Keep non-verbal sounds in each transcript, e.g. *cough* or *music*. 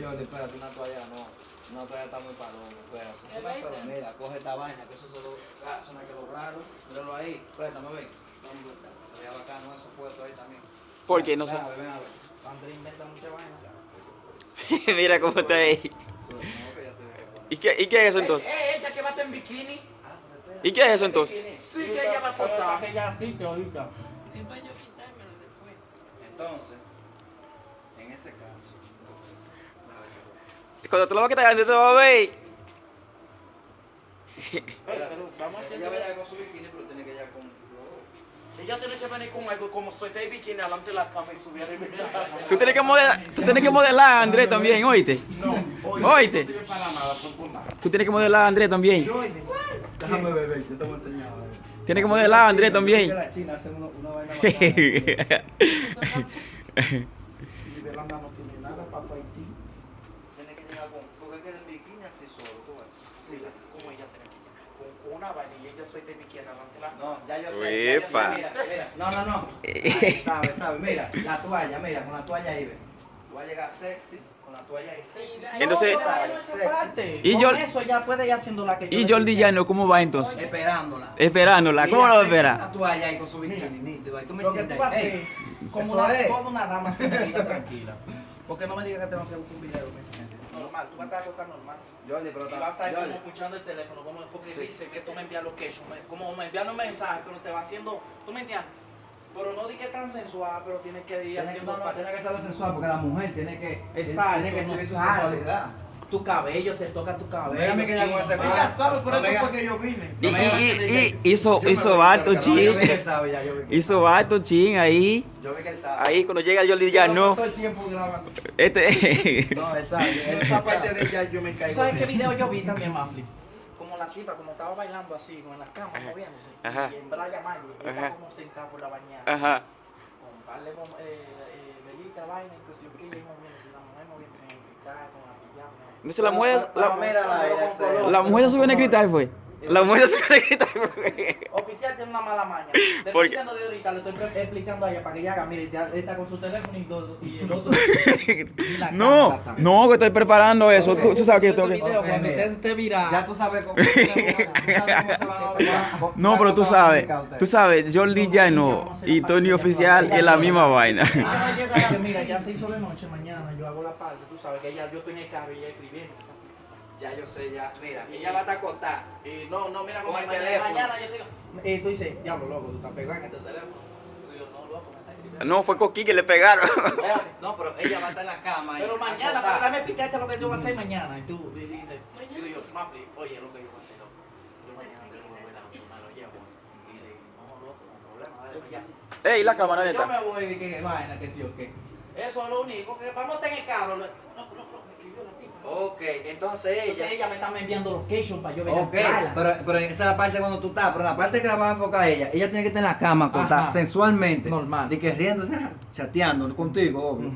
Jordi, espérate, una toalla no. Una toalla está muy paloma, espérate. ¿Qué vaina? Mira, coge esta vaina, que eso solo ah, eso me quedó raro. Míralo ahí, préstame, ven. Sería bacano eso puesto ahí también. ¿Por qué? No sé. Ven a ver. Andrés inventa mucha vaina. *laughs* Mira cómo está ahí. No, que veo. ¿Y qué, ¿Y qué es eso entonces? Eh, ella que va a estar en bikini. Ah. ¿Y qué es eso entonces? Sí, que ella va a estar. Que quite ahorita. Después yo quitármelo después. Entonces, en ese caso. Cuando te lo vas a quitar, antes te lo vas a ver. Pero vamos a hacer. Ella vaya con su bikini, pero tiene que ir con. Ella tiene que venir con algo como suelta de bikini delante de la cama y subir arriba. Tú tienes que modelar, tú tienes que modelar a Andrés también, oíste. No, oye, Oíste. No sirve para nada, por por nada. Tú tienes que modelar a Andrés también. Déjame beber, yo te voy a enseñar. Tienes que modelar a Andrés también. la China hace una, una vaina *laughs* bacana. Y Belanda no tiene nada para Haití. Tiene que llegar con. Porque es que en bikini así solo, tú ves. Mira, como ella tiene que llegar. Con con una vaina y la cama. No, ya yo sé. ya yo sé. Mira, mira. No, no, no. Ay, Sabe, sabe. Mira, la toalla, mira, con la toalla ahí, ve. Tú vas a llegar sexy con la toalla ahí. Sexy. Entonces- no, no. Y Con yo- eso ella puede ir haciendo la que yo Y Jordi. Llano, ¿cómo va entonces? Esperándola. Esperándola. ¿Cómo Ella lo va a sexy, esperar? La toalla ahí con su bikini, nítido. Ahí tú me entiendes. Ey, como una, toda una dama tranquila, tranquila. Porque no me digas que tengo que buscar un video, Normal, tú vas a estar acostado normal. Jordi, pero Y va a estar como escuchando el teléfono, como, porque dice que tú me envías location, como me envían un mensaje, pero te va haciendo, tú me entiendes. Pero no di que tan sensual, pero tienes que ir haciendo no, no, tiene que ser sensual porque la mujer tiene que, Exacto, tiene que no sensualidad. Tu cabello, te toca tu cabello. Dígame que ella con ese chino, pelo- Ella sabe, por No eso fue que yo vine. Y, No hizo, hizo vi chin. ya, Hizo alto chin ahí. Yo vi que él sabe. Ahí cuando llega Yo Llano. todo el tiempo grabando. Este. No, él *laughs* sabe. Esa parte de ella yo me ¿Tú caigo. sabes qué bien. video yo vi también, Mafli? Como la tipa, como estaba bailando así, con las camas moviéndose. Ajá. Y en Ajá. como sentada por la bañera. Ajá. Con par de bom- eh, eh, velita, vaina, inclusive que ella moviéndose, la mujer moviéndose en el cristal, con la pijama. Entonces la mujer, la, la- la mujer se subió en el cristal, fue. La mujer se cristal, fue. Oficial tiene una mala maña. *laughs* Te estoy Porque- diciendo de ahorita, le estoy explicando a ella para que ella haga. Mire, ya está con su teléfono y, todo, y el otro. *laughs* y la No, no, que estoy preparando eso. Tú, tú sabes que yo tengo que. cuando usted esté viral. Ya tú sabes cómo, *laughs* tú sabes cómo se van a obligar. No, pero tú sabes, tú sabes, Jordi Llano y Tony Oficial es la misma vaina. Mira, ya se hizo de noche, mañana yo hago la parte, tú sabes que ella, yo estoy en el carro y ella escribiendo. Ya yo sé, ya. Mira, ella va a estar acostada. Y no, no, mira, Con como el mañana, teléfono. mañana yo te digo, y tú dices, diablo, loco, tú estás pegado en este teléfono. Y yo, no, loco, me está escribiendo. No, fue Coqui que le pegaron. No, pero ella va a estar en la cama. Pero mañana, para dame explicarte lo que yo voy a hacer mañana. Y tú y dices, digo yo, Mafli, oye, lo que yo voy a hacer, loco. Yo mañana tengo que volver a la lo llevo. Dice, no, loco, no hay problema, dale, ya. Ey, la cámara Yo esta. me voy de que vaina, que sí o qué. Eso es lo único, que vamos a en el carro. Loco, loco, loco, me escribió la tipa. Ok, entonces ella. Entonces ella me está enviando location para yo venir Ok, a buscarla. pero, pero esa es la parte cuando tú estás, pero la parte que la vas a enfocar a ella, ella tiene que estar en la cama, Ajá. sensualmente. Normal. De que riéndose, chateando contigo, obvio.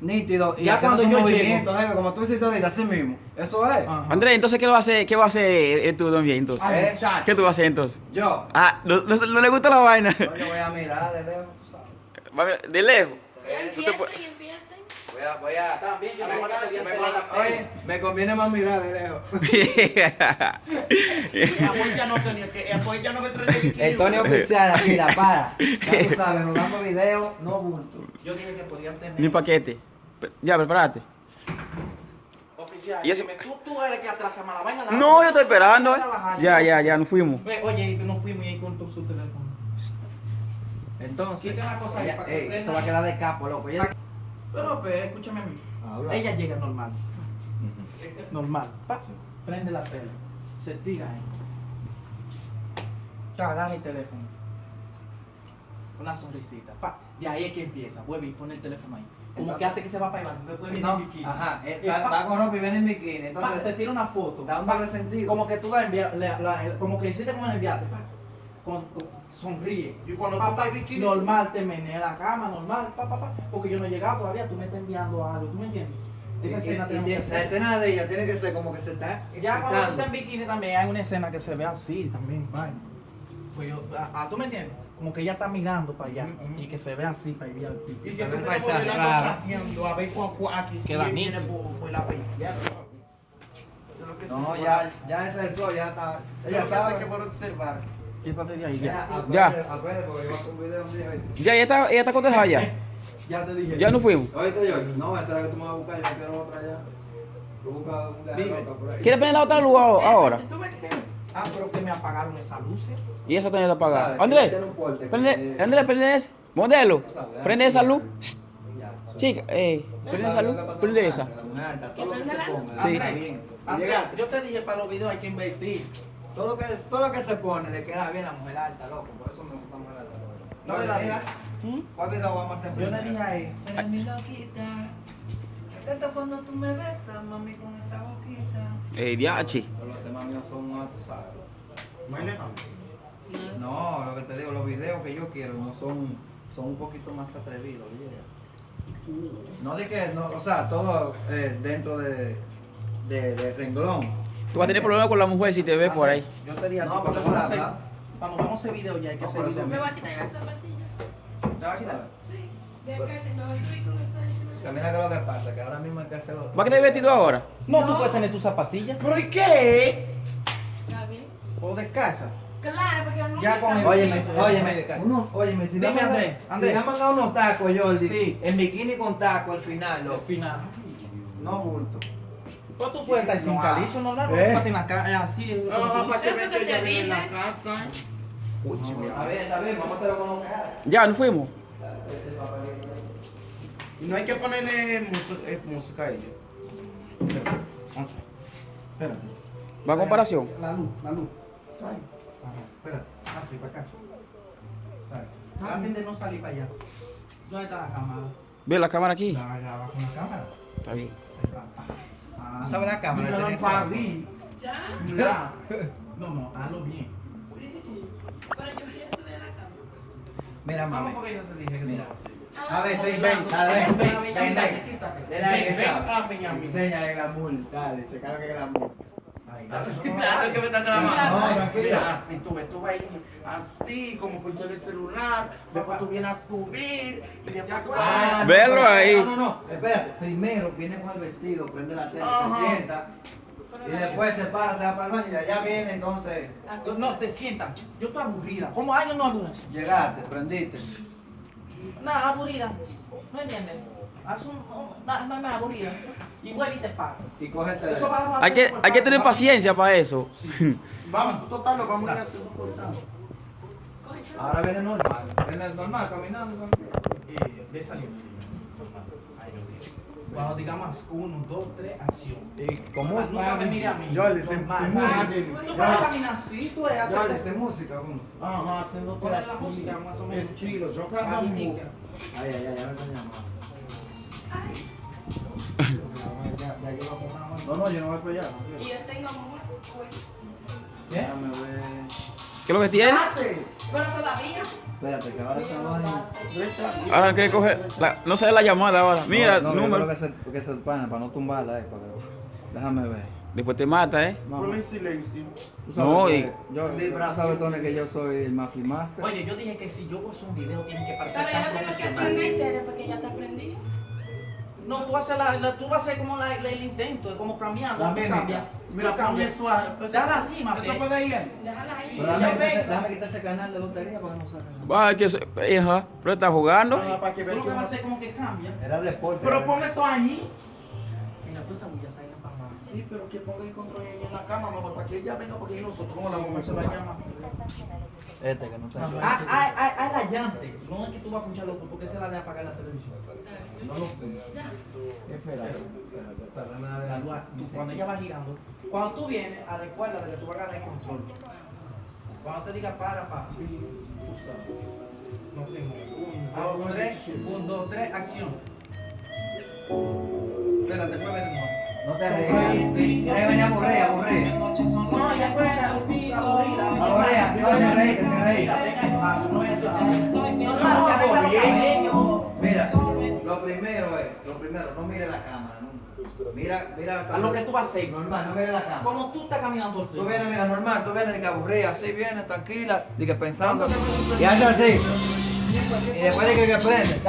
Nítido. Y Ya haciendo cuando yo movimientos, jefe, como tú hiciste ahorita, así mismo. Eso es. Ajá. Andrés, entonces, ¿qué va a hacer, qué va a hacer eh, tú también entonces? Ay, ¿Eh? muchacho. ¿Qué tú vas a hacer entonces? Yo. Ah, no, no- no le gusta la vaina. Yo yo voy a mirar de lejos, tú sabes. Va a ver, De lejos. Tú te Voy a, voy a. También, yo me, no voy a me- hacer la oye, me conviene más mirar de lejos. *laughs* Ya ya me. El *laughs* Tony oficial, aquí, la para. *laughs* Ya tú sabes, rodando video, no bulto. Yo dije que podían tener. Ni paquete. Ya, prepárate. Oficial, Y eso- dime, ¿tú, tú eres que atrasa más la vaina. la No, yo estoy esperando. eh. Ya, ya, ya, nos fuimos. Oye, no fuimos y ahí con tu- su teléfono. Entonces, Quita una cosa ahí para que ey, prenda. eso va a quedar de capo, loco. Ella- Pero, pero, escúchame a mí. Habla. Ella llega normal. Normal. Pa, prende la tele. Se tira ahí. Agarra el teléfono. Una sonrisita. Pa, de ahí es que empieza. Vuelve y pone el teléfono ahí. Como que hace que se va para allá. Después viene No, en bikini. Ajá, va, pa, va con ropa y viene en bikini. pa, Entonces, se tira una foto. da un Pa, doble sentido. Como que tú la envías, la- la- como que hiciste como en el viaje. Pa, con, con- sonríe. Y cuando Pa, tú estás pa, en bikini. Normal, te menea la cama, normal, pa, pa, pa, porque yo no he llegado todavía, tú me estás enviando algo, ¿tú me entiendes? Esa Y- escena y- tenemos y que La hacer. escena de ella tiene que ser como que se está Ya cuando tú estás en bikini también hay una escena que se ve así también, vaina. Pues yo, ah, ah, ¿tú me entiendes? como que ella está mirando para allá y que se ve así para ir al Y Se si tú modelando raro. chapeando, a ver cuál aquí Queda viene por, por la sé, No, ya, ya ese es el ya está. Ella sabe. que por observar. Quítate de ahí, ya. Ya. Ya, ya está, ya está cotejada ya. *laughs* Ya te dije. Ya nos fuimos. Oíste yo, no, esa es la que tú me vas a buscar, yo quiero otra ya. Tú buscas una por ahí. ¿Quieres prender la otra luz ahora? Ah, pero que me apagaron esa luz. ¿eh? Y esa también está apagada. ¿Sabes? Andrés, que- prende, Andrés, prende ese. Modelo, prende esa luz. Chica, eh, prende esa luz, prende esa. Que ponga. Sí. yo te dije para los videos hay que invertir. Todo lo que todo lo que se pone le queda bien a la mujer alta, loco. Por eso me gusta mujer alta. No le da mira, ¿Mm? ¿Cuál video vamos a hacer? Yo le dije a él, Eres mi loquita. Encanta cuando tú me besas, mami, con esa boquita. Eh, diachi. Pero Los temas míos son más, tú sabes. No, lo que te digo, los videos que yo quiero no son, son un poquito más atrevidos, yeah. No de que, no, o sea, todo eh, dentro de, de, de renglón. Tú vas a tener problemas con la mujer si te ves por ahí. yo te dije No, porque vamos a eso hacer- cuando vamos a hacer video ya hay que No, hacer video. ¿Me va a quitar las zapatillas? ¿Te vas a quitar? Sí. De acá se me va a subir con esa. Mira que lo que pasa, que ahora mismo hay que hacerlo. ¿Va a quedar vestido ahora? No, tú puedes tener tus zapatillas ¿Por qué? ¿Está bien? o descalza. Claro, porque no Ya con el- está- Óyeme, Oye, óyeme, de casa. uno, óyeme, si Dime, Andrés, Andrés. Si me han mandado unos tacos, Jordi, Sí. en bikini con taco al final, Al final. No bulto. Pues tú puedes estar sin No, calizo, no, no, ¿Eh? no, en la cara, así. para que que ella te vive en la casa. Uy, mi Está amor. bien, está bien, vamos a hacerlo con Ya, nos fuimos. Y no hay que ponerle eh, música a ellos. Espérate. Ah, Espérate. ¿Va a comparación? La luz, la luz. Ajá. espérate. Ah, fui para acá. Exacto. Traten de no salir para allá. ¿Dónde está la cámara? Ve la cámara aquí. La graba con la cámara. Está bien. Ahí va, pa. Ah, ¿Sabe la cámara? Mira, Tenés- Fabi. ¿Ya? Mira. *laughs* No, no, hazlo bien. Sí. Pero yo voy a estudiar la cama. Mira, ¿Cómo mami. fue que yo te dije que Mira. tú ibas a hacer? A ver, ven, ven, dale, ven, Ven, ven, ven, ven, ven. ven. Dale ahí, Ven, que ven, Claro que me está grabando. No, tranquilo. Mira, así tú ves, tú vas ahí, así, como pinchar el celular, después tú vienes a subir, y después tú Ah, vas... Velo espérate, ahí. No, no, no, espérate. Primero viene con el vestido, prende la tele, se sienta. Y después se para, se va para el baño y allá viene entonces. No, te sientas. Yo estoy aburrida. ¿Cómo años no aburrida? Llegaste, prendiste. Nada, aburrida. ¿No entiendes? Haz un. Es más aburrida. Y vuelve y te paga. Y coge el Eso teléfono. Hay que, hay que tener paciencia para eso. Vamos, total, lo vamos a ir haciendo cortado. Ahora viene normal. Viene normal, caminando. Eh, ve saliendo. Cuando digamos uno, dos, tres, acción. Y Nunca nunca me mire a mí. Jordi, se Normal. música. Tú puedes caminar así, tú eres así. se música, ¿cómo? Ajá, haciendo todo Ponle la música más o menos. Estilo, yo tica. Ay, ay, ay, ya me están Ya, ya hora. No, no, yo no voy para allá. Y yo tengo amor, pues. Déjame ver. ¿Qué es lo que tiene? Pero todavía. Espérate, que ahora se va Derecha. Ahora que coger. la- no se ve la llamada ahora. Mira, no, no, yo número. creo que se, que se pana para no tumbarla, eh, para que- Déjame ver. Después te mata, ¿eh? No, Ponle en silencio. No, que y- yo, tú sabes, Tony, que yo soy el Mafia Master. Oye, yo dije que si yo voy a hacer un video tiene que parecer Pero tan yo tengo que profesional. aprender Tere porque ya te aprendí. No, tú haces, la, la- tú vas a hacer como la- la- el intento, como cambiando, La cambias. Mira, cambias. suave. Déjala así, mate. Eso puede ir. Déjala ahí. Déjame, quitar ese- canal de lotería para que no salga. Va, que se. Ajá. Pero está jugando. Ah, para que Tú lo que vas a hacer como que cambia. Era de deporte. Pero pon eso ahí. Mira, tú esa bulla nada. Sí, pero que ponga el control ahí en la cama, mamá, para que ella venga, porque nosotros ¿Cómo la vamos a hacer? hacer la llama? Este que no está. Ah, ay, ay, ay, la llante. No es que tú vas a escuchar loco, porque es la de apagar la televisión. No lo. Espera, espera, tú- cuando ella va girando, cuando tú vienes, a recuerda de que tú vas a agarrar el control. Cuando te diga para, para. Tú sabes. Nos fuimos. Un, Ah, dos, a tres. Un, dos, tres, acción. Espérate, mueve nuevo. No te rías. Quieres venir a aburrir, aburrir. No, ya fuera, aburrida. Aburrida, no, que arregla los cabellos. Mira, lo primero es, lo primero, no mire la cámara nunca. Mira, mira. A lo que tú vas a hacer. Normal, no mire la cámara. Como tú estás caminando Tú vienes, mira, normal, tú vienes de que aburrida, así vienes, tranquila, de que pensando. Y haces así. Y después de que, que prende.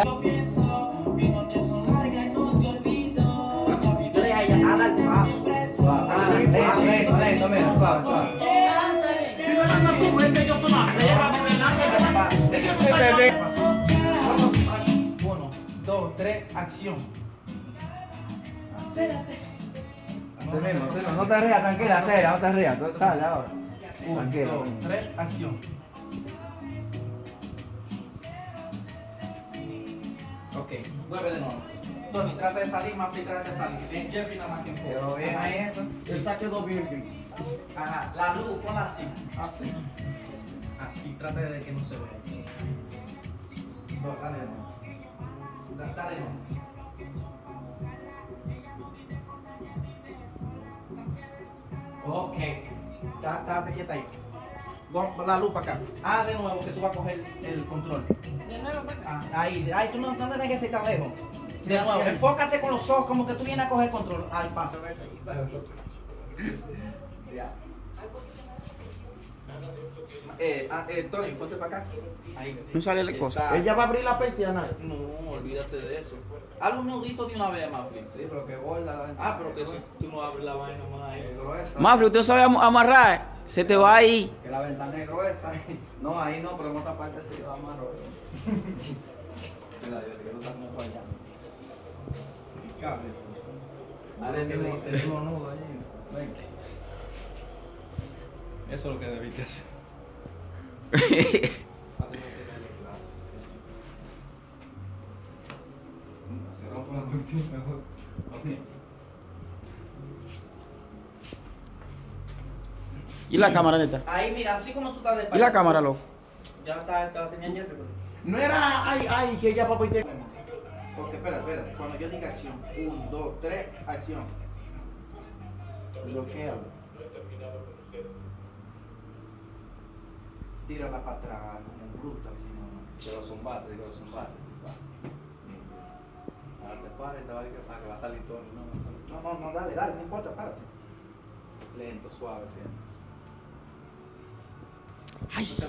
Es que tú estás- Uno, dos, tres, acción. Así mismo. No te rías, tranquila, seria, no te rías. Sale ahora. Uno, dos, tres, acción. Ok, vuelve de nuevo. Tony, trata de salir, Mafli trata de salir. En Jeffrey nada más que Quedó bien ahí eso. Bien, bien. Ajá, la luz, ponla así. Así. Así, trata de que no se vea. No, dale de nuevo. Da- Dale de nuevo. Ok. Estate quieta ahí. La luz para acá. Ah, de nuevo, que tú vas a coger el control. De nuevo, pues. Ah, ahí, ahí, tú no, no tienes que ser tan lejos. De nuevo, enfócate con los ojos como que tú vienes a coger control. Al paso. Ya. Eh, ah, eh, Tony, ponte para acá. Ahí. No sale la cosa. Ella va a abrir la persiana. No, olvídate de eso. Haz un nudito de una vez, Mafli. Sí, pero que gorda la ventana. Ah, pero que si tú no abres la vaina más ahí. gruesa. Mafri, usted sabe am- amarrar. Se te va ahí. Que la ventana es gruesa. *laughs* No, ahí no, pero en otra parte sí lo amarro. *laughs* Mira, yo que tú estás como fallando. Dale el mismo, el mismo nudo allí. Ven. Eso es lo que debiste hacer. *laughs* Se rompe la cortina mejor. ¿Y la cámara neta? Ahí, mira, así como tú estás de ¿Y la cámara, loco? Ya está, está, la tenía Jeffrey. pero- No era ay, ay, que ella papá y te. Porque, espera, espera. Cuando yo diga acción, un, dos, tres, acción. Bloquea. Tírala para atrás, como bruta, así no. De los zumbates, digo los zumbates. Ahora te pares, te va a decir que para que va a salir todo. No, no, no, dale, dale, no importa, párate. Lento, suave, siempre. Ay,